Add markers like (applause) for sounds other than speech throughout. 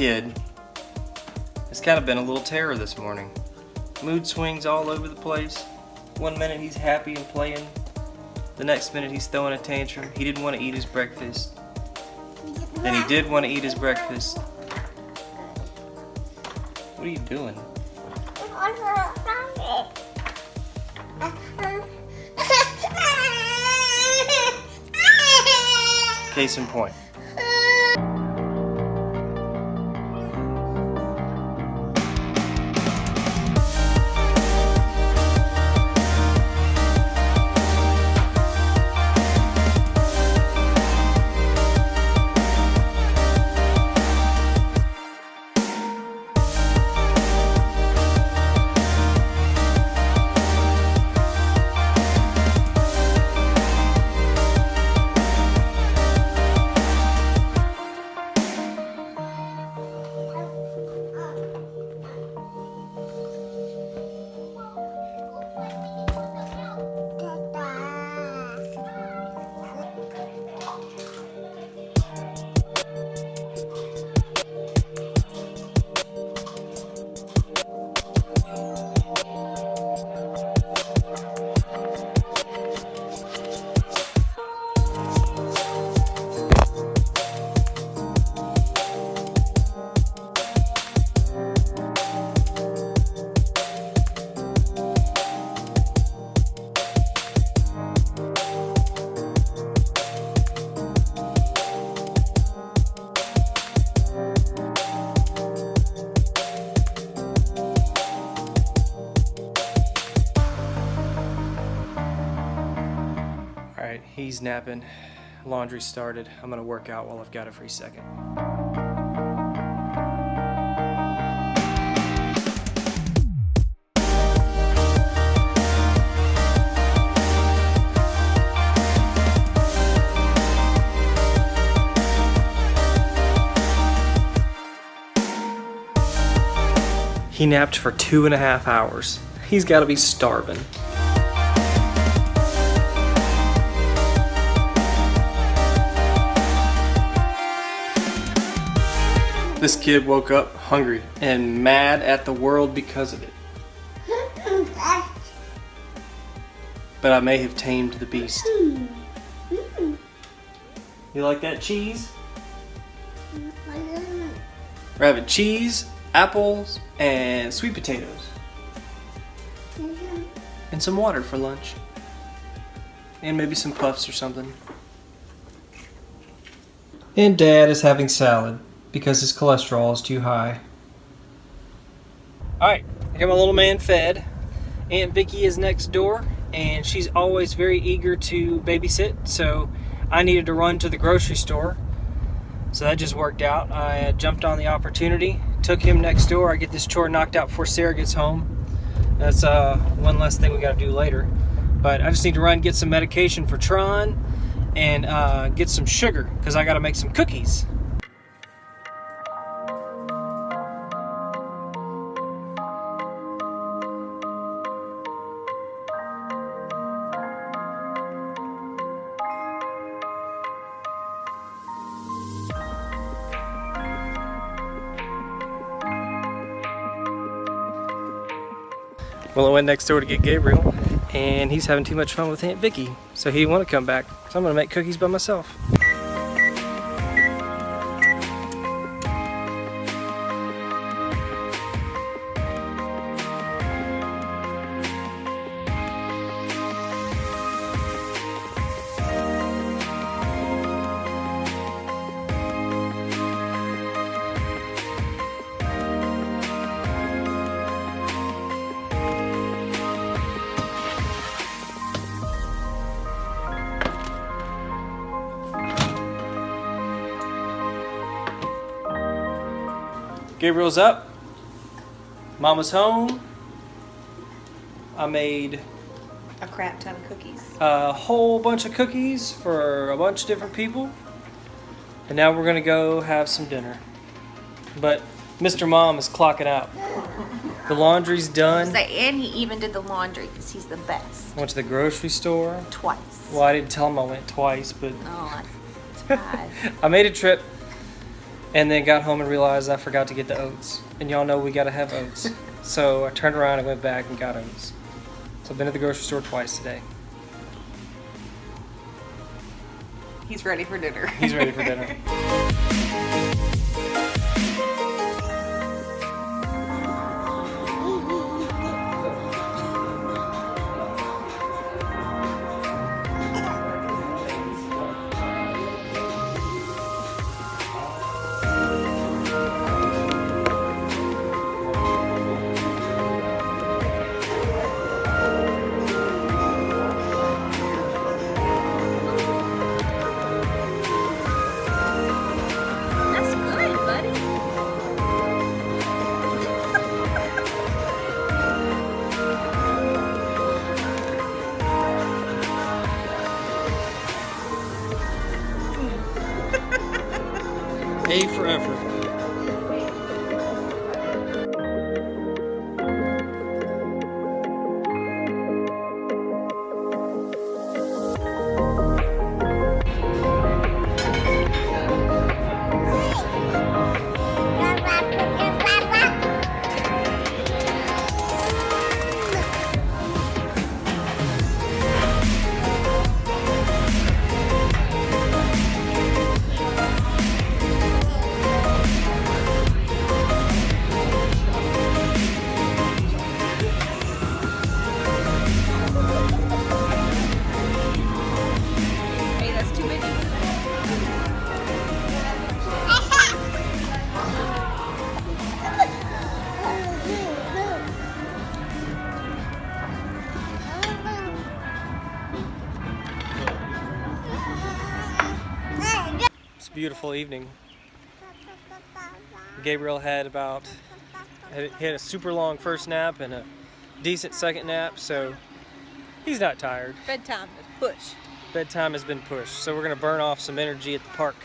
Kid has kind of been a little terror this morning. Mood swings all over the place. One minute he's happy and playing. The next minute he's throwing a tantrum. He didn't want to eat his breakfast. Then he did want to eat his breakfast. What are you doing? Case in point. Alright, he's napping. Laundry started. I'm gonna work out while I've got a free second. He napped for two and a half hours. He's gotta be starving. This kid woke up hungry and mad at the world because of it. But I may have tamed the beast. You like that cheese? We're having cheese, apples, and sweet potatoes. And some water for lunch. And maybe some puffs or something. And dad is having salad because his cholesterol is too high. Alright, I got my little man fed. Aunt Vicky is next door and she's always very eager to babysit, so I needed to run to the grocery store. So that just worked out. I jumped on the opportunity, took him next door. I get this chore knocked out before Sarah gets home. That's uh, one less thing we got to do later. But I just need to run get some medication for Tron and uh, get some sugar because I got to make some cookies. Well, I went next door to get Gabriel, and he's having too much fun with Aunt Vicky, so he didn't want to come back. So I'm gonna make cookies by myself. Gabriel's up. Mama's home. I made A crap ton of cookies. a whole bunch of cookies for a bunch of different people. And now we're gonna go have some dinner. But Mr. Mom is clocking out. The laundry's done. And he even did the laundry because he's the best. Went to the grocery store. Twice. Well, I didn't tell him I went twice, but Oh, bad. (laughs) I made a trip. And then got home and realized I forgot to get the oats. And y'all know we gotta have oats. (laughs) so I turned around and went back and got oats. So I've been at the grocery store twice today. He's ready for dinner. He's ready for dinner. (laughs) beautiful evening. Gabriel had about had, he had a super long first nap and a decent second nap, so he's not tired. Bedtime is push. Bedtime has been pushed, so we're gonna burn off some energy at the park.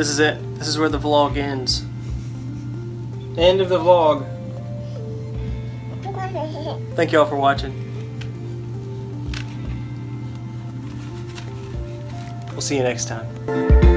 This is it. This is where the vlog ends. End of the vlog. Thank you all for watching. We'll see you next time.